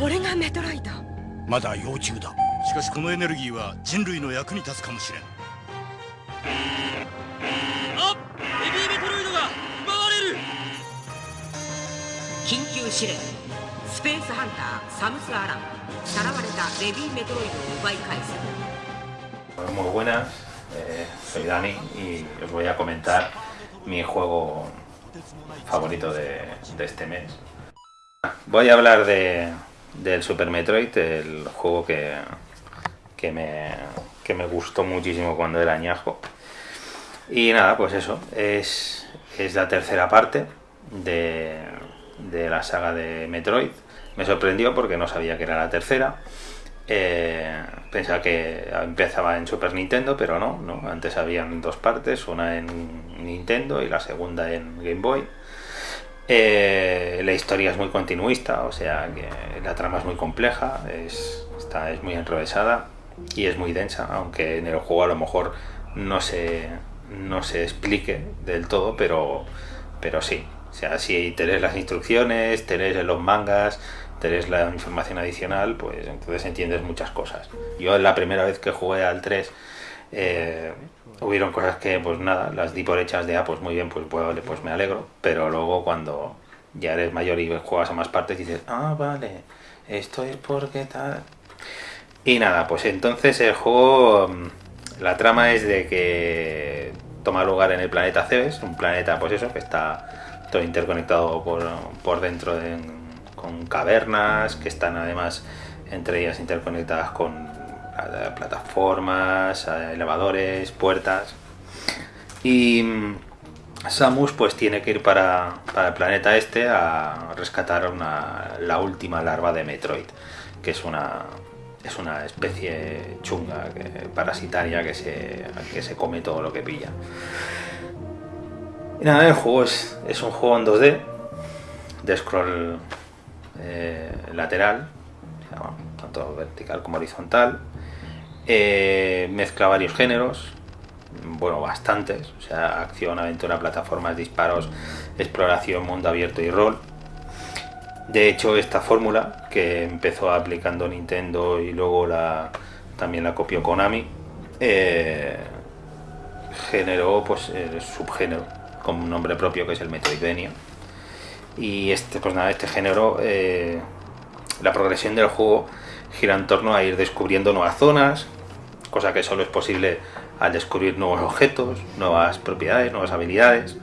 これがメトロイドまだ幼虫だ。しかしこのエネルギーは人類の役に立つかもしれん。あヘビーメトロイドが奪われる。緊急試練スペースハンターサムス・アランさらわれたベビーメトロイドを奪い返す。Muy buenas, eh, soy Dani y os voy a comentar mi juego favorito de, de este mes. Voy a hablar de, del Super Metroid, el juego que, que, me, que me gustó muchísimo cuando era añajo. Y nada, pues eso, es, es la tercera parte de, de la saga de Metroid. Me sorprendió porque no sabía que era la tercera. Eh, pensaba que empezaba en Super Nintendo, pero no, no. Antes habían dos partes, una en Nintendo y la segunda en Game Boy. Eh, la historia es muy continuista, o sea que la trama es muy compleja, es, está, es muy enrevesada y es muy densa, aunque en el juego a lo mejor no se, no se explique del todo, pero, pero sí. O sea, si te las instrucciones, te los mangas, te la información adicional, pues entonces entiendes muchas cosas. Yo la primera vez que jugué al 3, eh, hubieron cosas que pues nada, las di por hechas de, ah, pues muy bien, pues, pues, me alegro, pero luego cuando ya eres mayor y juegas a más partes dices, ah, vale, esto es porque tal... Y nada, pues entonces el juego, mm, la trama es de que toma lugar en el planeta Cebes, un planeta pues eso, que está todo interconectado por, por dentro de, con cavernas, que están además entre ellas interconectadas con plataformas, elevadores, puertas. Y mm, Samus pues tiene que ir para, para el planeta este a rescatar una, la última larva de Metroid, que es una, es una especie chunga, parasitaria que se, que se come todo lo que pilla. Y nada, el juego es, es un juego en 2D, de scroll eh, lateral, tanto vertical como horizontal. Eh, mezcla varios géneros, bueno, bastantes, o sea, acción, aventura, plataformas, disparos, exploración, mundo abierto y rol. De hecho, esta fórmula que empezó aplicando Nintendo y luego la, también la copió Konami, eh, generó pues el subgénero con un nombre propio que es el Metroidvania. Y este, pues nada, este género, eh, la progresión del juego gira en torno a ir descubriendo nuevas zonas, cosa que solo es posible al descubrir nuevos objetos, nuevas propiedades, nuevas habilidades.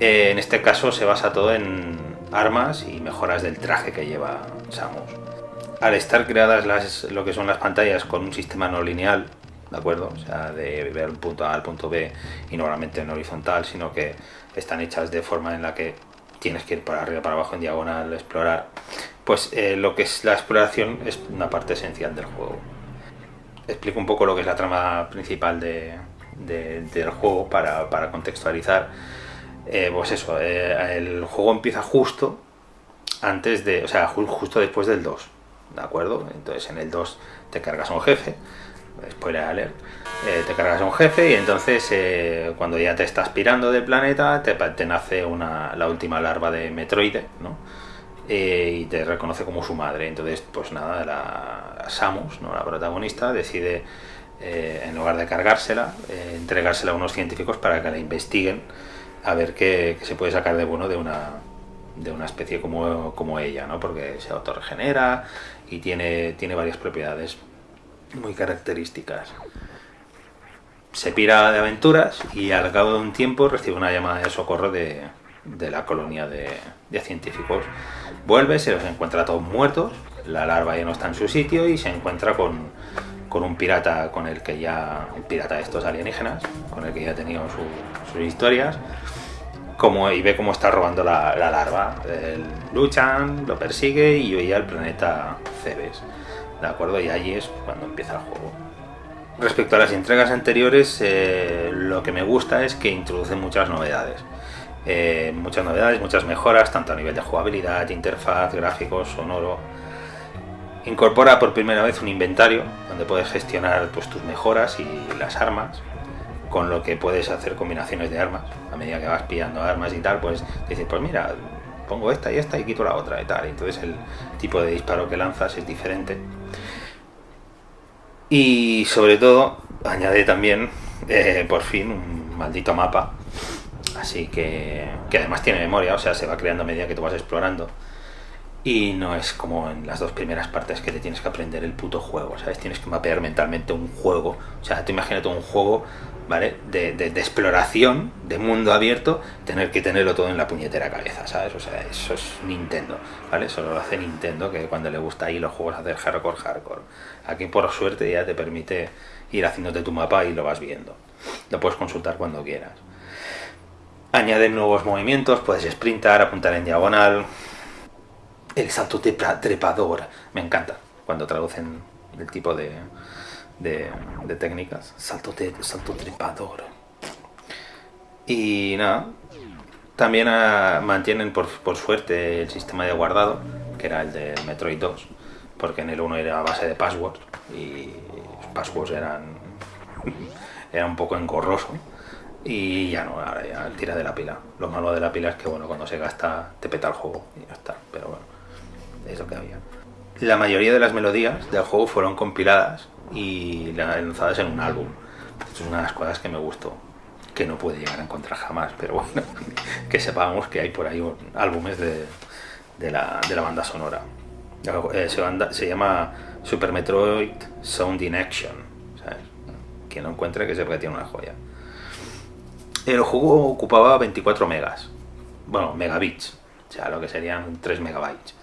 Eh, en este caso se basa todo en armas y mejoras del traje que lleva Samus. Al estar creadas las, lo que son las pantallas con un sistema no lineal, ¿de acuerdo? O sea, de ver un punto A al punto B y normalmente en horizontal, sino que están hechas de forma en la que tienes que ir para arriba, para abajo, en diagonal, explorar. Pues eh, lo que es la exploración es una parte esencial del juego explico un poco lo que es la trama principal de, del juego para, contextualizar. Eh, pues eso, eh, el juego empieza justo antes de, o sea, justo después del 2, ¿de acuerdo? Entonces en el 2 te cargas a un jefe, spoiler alert, eh, te cargas a un jefe y entonces cuando ya te estás pirando del planeta te, te nace una, la última larva de Metroide, ¿no? Eh, y te reconoce como su madre. Entonces, pues nada, la, Samus, ¿no? la protagonista, decide, eh, en lugar de cargársela, eh, entregársela a unos científicos para que la investiguen a ver qué, se puede sacar de bueno de una, de una especie como, como ella, ¿no? porque se autorregenera y tiene, tiene varias propiedades muy características. Se pira de aventuras y al cabo de un tiempo recibe una llamada de socorro de, de la colonia de, científicos. Vuelve, se los encuentra todos muertos, la larva ya no está en su sitio y se encuentra con, con un pirata con el que ya, un pirata de estos alienígenas, con el que ya ha tenido sus historias, como, y ve cómo está robando la, larva. luchan, lo persigue y hoy al planeta Cebes. ¿De acuerdo? Y allí es cuando empieza el juego. Respecto a las entregas anteriores, eh, lo que me gusta es que introduce muchas novedades. Eh, muchas novedades, muchas mejoras, tanto a nivel de jugabilidad, interfaz, gráficos, sonoro. Incorpora por primera vez un inventario donde puedes gestionar pues, tus mejoras y las armas, con lo que puedes hacer combinaciones de armas. A medida que vas pillando armas y tal, pues dices, pues mira, pongo esta y esta y quito la otra y tal. Entonces el tipo de disparo que lanzas es diferente. Y sobre todo, añade también, eh, por fin, un maldito mapa. Así que, que además tiene memoria, o sea, se va creando a medida que tú vas explorando. Y no es como en las dos primeras partes que te tienes que aprender el puto juego, ¿sabes? Tienes que mapear mentalmente un juego. O sea, tú imagínate un juego, ¿vale? De, de, de exploración, de mundo abierto, tener que tenerlo todo en la puñetera cabeza, ¿sabes? O sea, eso es Nintendo, ¿vale? Solo lo hace Nintendo, que cuando le gusta ahí los juegos hacer hardcore, hardcore. Aquí por suerte ya te permite ir haciéndote tu mapa y lo vas viendo. Lo puedes consultar cuando quieras. Añaden nuevos movimientos, puedes sprintar, apuntar en diagonal, el salto trepador. Me encanta cuando traducen el tipo de, de, técnicas. Salto, te, trepador. Y nada, también uh, mantienen por, por, suerte el sistema de guardado, que era el del Metroid 2, porque en el 1 era a base de passwords y los passwords eran, era un poco engorroso. Y ya no, ahora ya tira de la pila. Lo malo de la pila es que bueno, cuando se gasta te peta el juego y ya está. Pero bueno es lo que había. La mayoría de las melodías del juego fueron compiladas y lanzadas en un álbum. Es una de las cosas que me gustó, que no puede llegar a encontrar jamás, pero bueno, que sepamos que hay por ahí álbumes de, de, la, de la, banda sonora. Eh, se, banda, se, llama Super Metroid Sound in Action. ¿sabes? Quien lo encuentre que sepa que tiene una joya. El juego ocupaba 24 megas, bueno, megabits, o sea, lo que serían 3 megabytes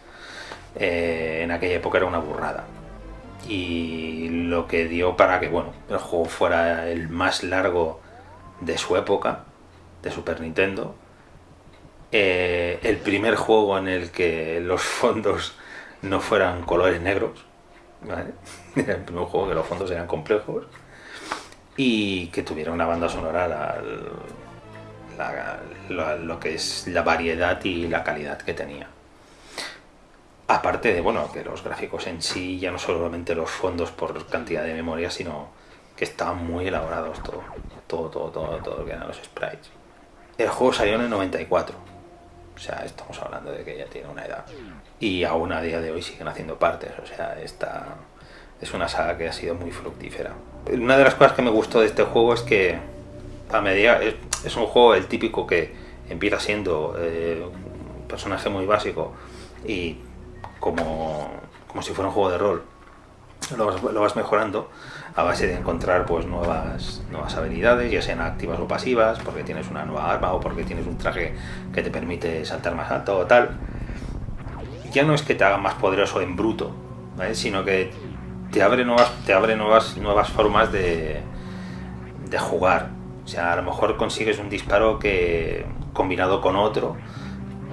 eh, en aquella época era una burrada. Y lo que dio para que bueno, el juego fuera el más largo de su época, de Super Nintendo. Eh, el primer juego en el que los fondos no fueran colores negros. el primer juego que los fondos eran complejos. Y que tuviera una banda sonora la, lo que es la variedad y la calidad que tenía. Aparte de, bueno, que los gráficos en sí, ya no solamente los fondos por cantidad de memoria, sino que estaban muy elaborados todo, todo, todo, todo, todo lo que eran los sprites. El juego salió en el 94, o sea, estamos hablando de que ya tiene una edad. Y aún a día de hoy siguen haciendo partes, o sea, esta es una saga que ha sido muy fructífera. Una de las cosas que me gustó de este juego es que a medida es, es un juego el típico que empieza siendo eh, un personaje muy básico y como, como si fuera un juego de rol. Lo vas, lo vas, mejorando a base de encontrar pues nuevas, nuevas habilidades, ya sean activas o pasivas, porque tienes una nueva arma o porque tienes un traje que te permite saltar más alto o tal. Ya no es que te haga más poderoso en bruto, ¿vale? sino que te abre nuevas, te abre nuevas, nuevas formas de, de jugar. O sea, a lo mejor consigues un disparo que combinado con otro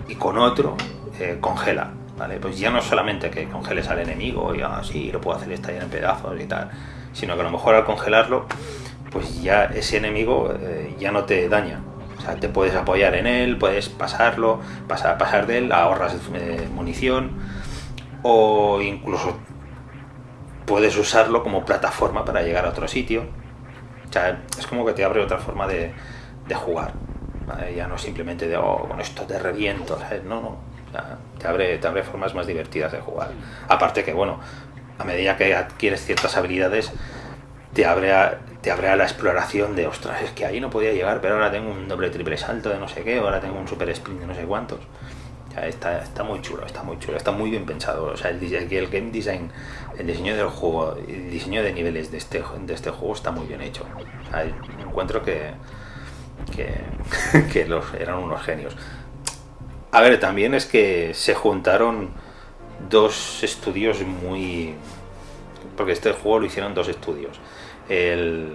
y con otro eh, congela ¿vale? Pues ya no solamente que congeles al enemigo y así lo puedo hacer estallar en pedazos y tal, sino que a lo mejor al congelarlo, pues ya ese enemigo eh, ya no te daña. O sea, te puedes apoyar en él, puedes pasarlo, pasar, pasar de él, ahorras eh, munición o incluso puedes usarlo como plataforma para llegar a otro sitio. Es como que te abre otra forma de, jugar. Ya no simplemente de, oh, con esto te reviento. No, no te abre, te abre formas más divertidas de jugar. Aparte que, bueno, a medida que adquieres ciertas habilidades, te abre a, te abre a la exploración de, ostras, es que ahí no podía llegar, pero ahora tengo un doble triple salto de no sé qué, ahora tengo un super sprint de no sé cuántos. Está, muy chulo, está muy chulo, está muy bien pensado. O sea, el, el game design, el diseño del juego, el diseño de niveles de este, de este juego está muy bien hecho. O sea, encuentro que, que, los, eran unos genios. A ver, también es que se juntaron dos estudios muy... Porque este juego lo hicieron dos estudios. El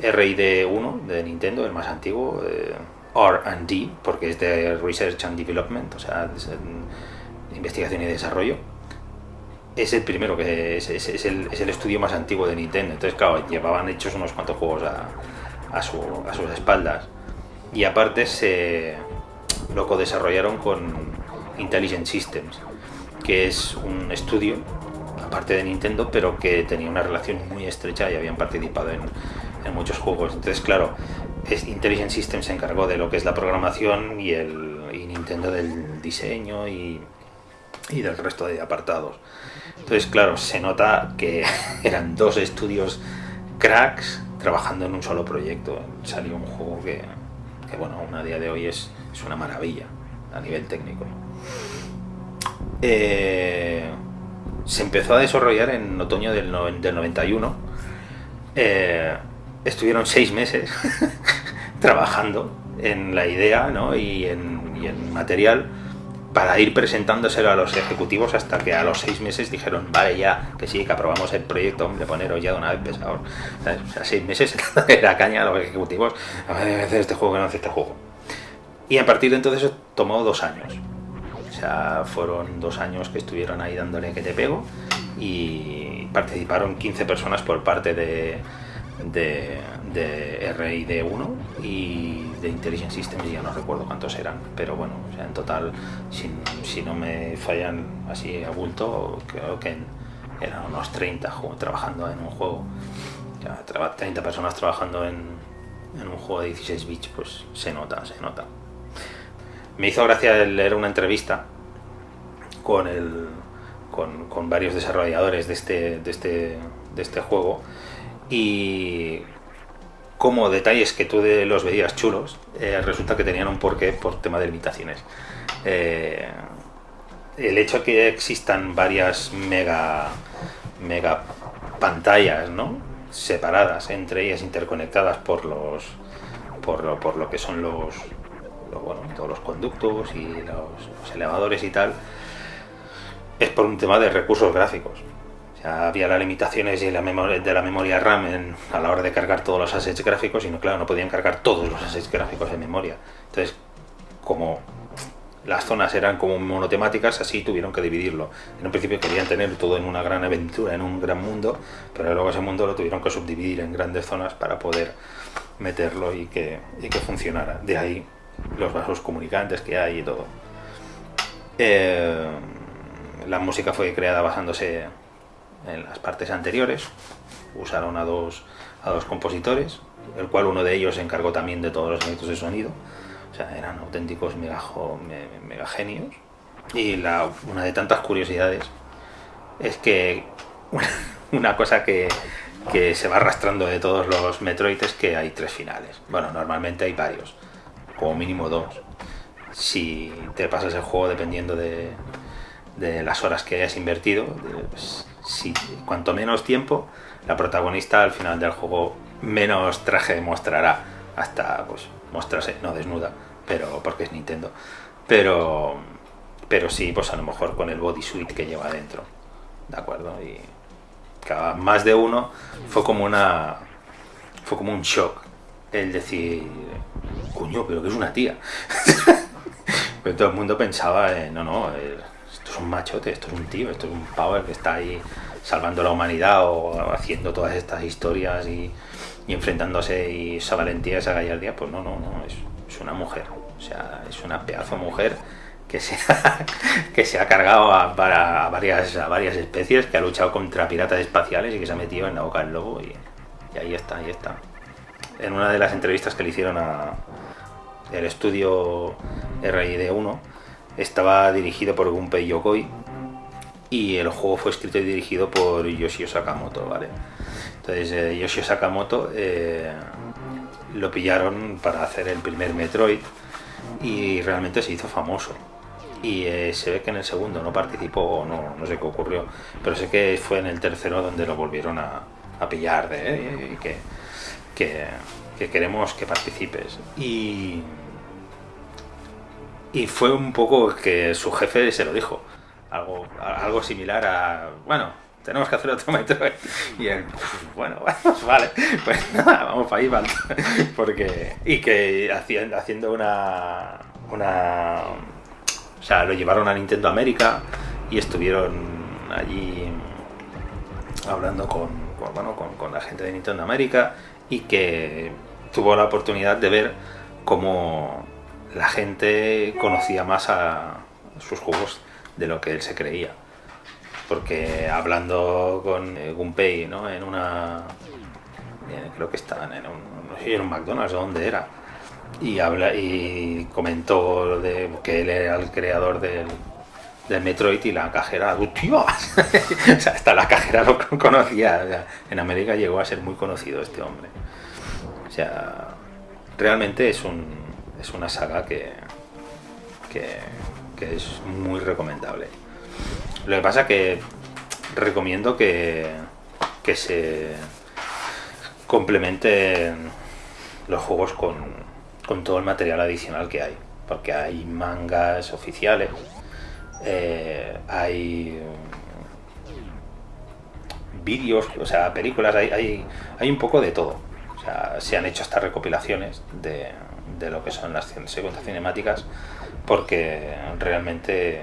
RD1 de Nintendo, el más antiguo, eh, RD, porque es de Research and Development, o sea, investigación y desarrollo. Es el primero, que es, el, es, el, estudio más antiguo de Nintendo. Entonces, claro, llevaban hechos unos cuantos juegos a, a, su, a sus espaldas. Y aparte se lo co-desarrollaron con Intelligent Systems, que es un estudio, aparte de Nintendo, pero que tenía una relación muy estrecha y habían participado en, en muchos juegos. Entonces, claro, Intelligent Systems se encargó de lo que es la programación y el, y Nintendo del diseño y, y del resto de apartados. Entonces, claro, se nota que eran dos estudios cracks trabajando en un solo proyecto. Salió un juego que, que bueno, aún a día de hoy es, es una maravilla a nivel técnico. Eh, se empezó a desarrollar en otoño del, noven- del 91. Eh, estuvieron seis meses trabajando en la idea ¿no? y, en, material para ir presentándoselo a los ejecutivos hasta que a los seis meses dijeron, vale ya, que sí, que aprobamos el proyecto, hombre, poneros ya de una vez pesados. ¿Sabes? O sea, seis meses era caña a los ejecutivos, a hacer este juego, que no hace este juego. Y a partir de entonces tomó dos años. O sea, fueron dos años que estuvieron ahí dándole que te pego y participaron 15 personas por parte de, de, de RID1 y de Intelligent Systems, ya no recuerdo cuántos eran, pero bueno, en total, si, si no me fallan así a bulto, creo que eran unos 30 ju- trabajando en un juego. Ya, traba- 30 personas trabajando en, en un juego de 16 bits, pues se nota, se nota. Me hizo gracia leer una entrevista con, el, con varios desarrolladores de este, de, este, de este juego y como detalles que tú de- los veías chulos, eh, resulta que tenían un porqué por tema de limitaciones. Eh, el hecho de que existan varias mega, mega pantallas, ¿no? separadas entre ellas, interconectadas por los por lo, por lo que son los, lo- bueno, todos los conductos y los, los elevadores y tal, es por un tema de recursos gráficos. Había las limitaciones de la memoria, de RAM en- a la hora de cargar todos los assets gráficos y claro, no podían cargar todos los assets gráficos en memoria. Entonces, como las zonas eran como monotemáticas, así tuvieron que dividirlo. En un principio querían tener todo en una gran aventura, en un gran mundo, pero luego ese mundo lo tuvieron que subdividir en grandes zonas para poder meterlo y que, y que funcionara. De ahí los vasos comunicantes que hay y todo. Eh, la música fue creada basándose en las partes anteriores. Usaron a dos, a dos compositores, el cual uno de ellos se encargó también de todos los efectos de sonido. O sea, eran auténticos megajo- me- megagenios. Y una de tantas curiosidades es que una cosa que, que se va arrastrando de todos los Metroid es que hay tres finales. Bueno, normalmente hay varios, como mínimo dos. Si te pasas el juego dependiendo de, de las horas que hayas invertido, pues, si cuanto menos tiempo, la protagonista al final del juego menos traje mostrará hasta pues mostrarse, no desnuda, pero porque es Nintendo. Pero pero sí, pues a lo mejor con el bodysuit que lleva dentro. ¿De acuerdo? Y cada más de uno fue como una fue como un shock el decir, coño, pero que es una tía. Pero todo el mundo pensaba, eh, no, no, es un machote, esto es un tío, esto es un power que está ahí salvando la humanidad o haciendo todas estas historias y, enfrentándose y esa valentía, esa gallardía, pues no, no, no, es, es una mujer, o sea, es una pedazo mujer que se ha, que se ha cargado a, para- varias, a varias especies, que ha luchado contra piratas espaciales y que se ha metido en la boca del lobo y, y ahí está, ahí está. En una de las entrevistas que le hicieron a el estudio RID1 estaba dirigido por Gunpei Yokoi y el juego fue escrito y dirigido por Yoshio Sakamoto, ¿vale? Entonces eh, Yoshio Sakamoto eh, lo pillaron para hacer el primer Metroid y realmente se hizo famoso. Y eh, se ve que en el segundo no participó, o no, no sé qué ocurrió, pero sé que fue en el tercero donde lo volvieron a, a pillar de "Eh, que, que, que queremos que participes. Y, y fue un poco que su jefe se lo dijo. Algo, algo similar a, bueno, tenemos que hacer otro Metroid. Y él, bueno, pues vale, pues nada, vamos para ahí, vale. Porque, y que haciendo una, una, o sea, lo llevaron a Nintendo América y estuvieron allí hablando con, con, bueno, con, con la gente de Nintendo América y que tuvo la oportunidad de ver cómo la gente conocía más a sus juegos de lo que él se creía. Porque hablando con eh, Gunpei, ¿no? En una... eh, creo que estaban en un, no sé, en un McDonald's o donde era. y habla y comentó de que él era el creador del, del Metroid y la cajera, ¡tío! o sea, hasta la cajera lo conocía. en América llegó a ser muy conocido este hombre. O sea, realmente es un es una saga que, que, que es muy recomendable. Lo que pasa que recomiendo que, que se complementen los juegos con, con todo el material adicional que hay. Porque hay mangas oficiales, eh, hay vídeos, o sea, películas, hay, hay, hay un poco de todo. O sea, se han hecho estas recopilaciones de, de lo que son las secuencias cinemáticas porque realmente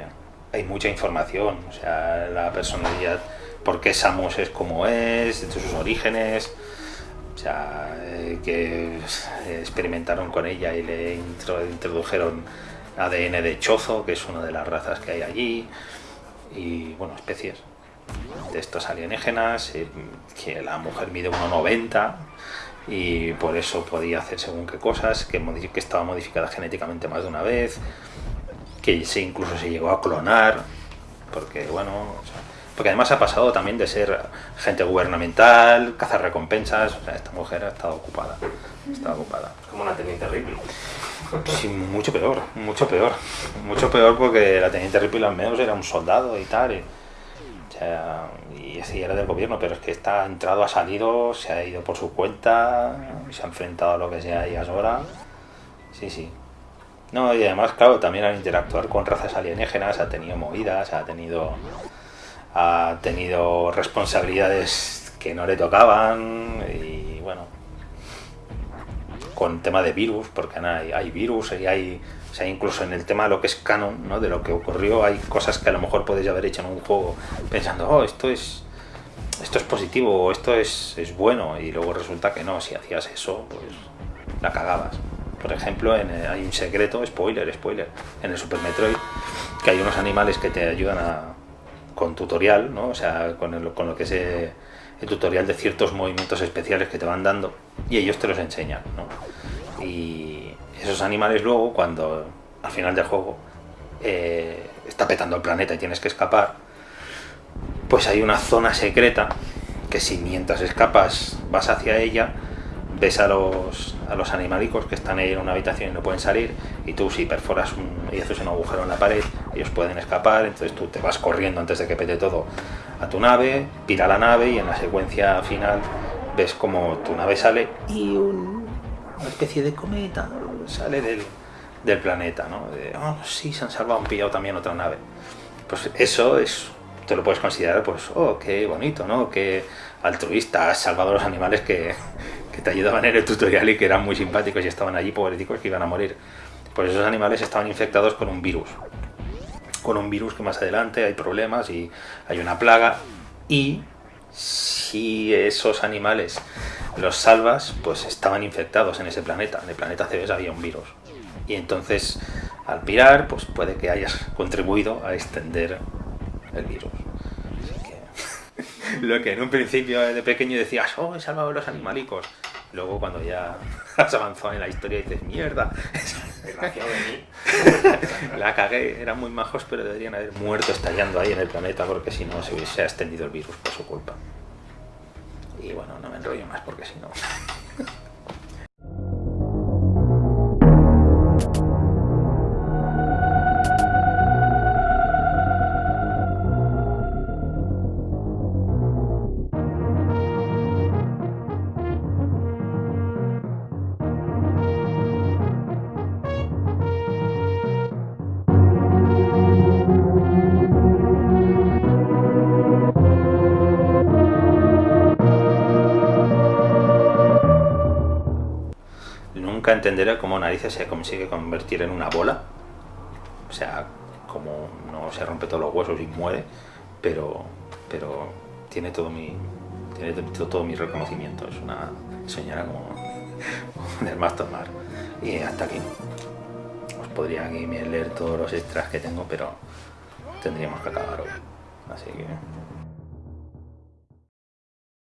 hay mucha información, o sea, la personalidad, por qué Samus es como es, de sus orígenes, o sea, eh, que experimentaron con ella y le intro- introdujeron ADN de chozo, que es una de las razas que hay allí, y bueno, especies de estos alienígenas, eh, que la mujer mide 1,90 y por eso podía hacer según qué cosas, que, modi- que estaba modificada genéticamente más de una vez, que se incluso se llegó a clonar, porque bueno, o sea, porque además ha pasado también de ser gente gubernamental, cazar recompensas, o sea, esta mujer ha estado ocupada, está ocupada. Como una teniente Ripley. Sí, mucho peor, mucho peor. Mucho peor porque la teniente Ripley al menos era un soldado y tal. Y, y sí, era del gobierno, pero es que está entrado, ha salido, se ha ido por su cuenta, se ha enfrentado a lo que sea y ahora. Sí, sí. No, y además, claro, también al interactuar con razas alienígenas ha tenido movidas, ha tenido ha tenido responsabilidades que no le tocaban y bueno, con tema de virus, porque hay, hay virus y hay, o sea, incluso en el tema de lo que es canon, ¿no? de lo que ocurrió, hay cosas que a lo mejor podéis haber hecho en un juego pensando, oh, esto es esto es positivo o esto es, es bueno y luego resulta que no, si hacías eso, pues la cagabas. Por ejemplo, en, eh, hay un secreto, spoiler, spoiler, en el Super Metroid, que hay unos animales que te ayudan a, con tutorial, ¿no? O sea, con, el- con lo que es eh, el tutorial de ciertos movimientos especiales que te van dando y ellos te los enseñan, ¿no? Y esos animales luego, cuando al final del juego eh, está petando el planeta y tienes que escapar, pues hay una zona secreta que si mientras escapas vas hacia ella, ves a los, a los animalicos que están ahí en una habitación y no pueden salir, y tú si perforas un, y haces un agujero en la pared, ellos pueden escapar, entonces tú te vas corriendo antes de que pete todo a tu nave, pira la nave y en la secuencia final ves como tu nave sale y un- una especie de cometa sale del, del planeta, ¿no? Oh, sí, se han salvado, han pillado también otra nave. Pues eso es, te lo puedes considerar, pues, oh, qué bonito, ¿no? Qué altruista, has salvado a los animales que, que te ayudaban en el tutorial y que eran muy simpáticos y estaban allí pobreticos que iban a morir. Pues esos animales estaban infectados con un virus. Con un virus que más adelante hay problemas y hay una plaga. Y si esos animales los salvas, pues estaban infectados en ese planeta. En el planeta Cebes había un virus. Y entonces, al pirar, pues puede que hayas contribuido a extender el virus. Que, lo que en un principio de pequeño decías, oh, he salvado a los animalicos. Luego cuando ya has avanzado en la historia dices, mierda, de mí. la cagué, eran muy majos, pero deberían haber muerto estallando ahí en el planeta porque si no se hubiese extendido el virus por su culpa. Y bueno, no me enrollo más porque si no... Nunca entenderé cómo narices se consigue convertir en una bola. O sea, como no se rompe todos los huesos y muere, pero, pero tiene todo mi tiene todo, todo mi reconocimiento. Es una señora como del más tomar. Y hasta aquí. Os podría leer todos los extras que tengo, pero tendríamos que acabar hoy. Así que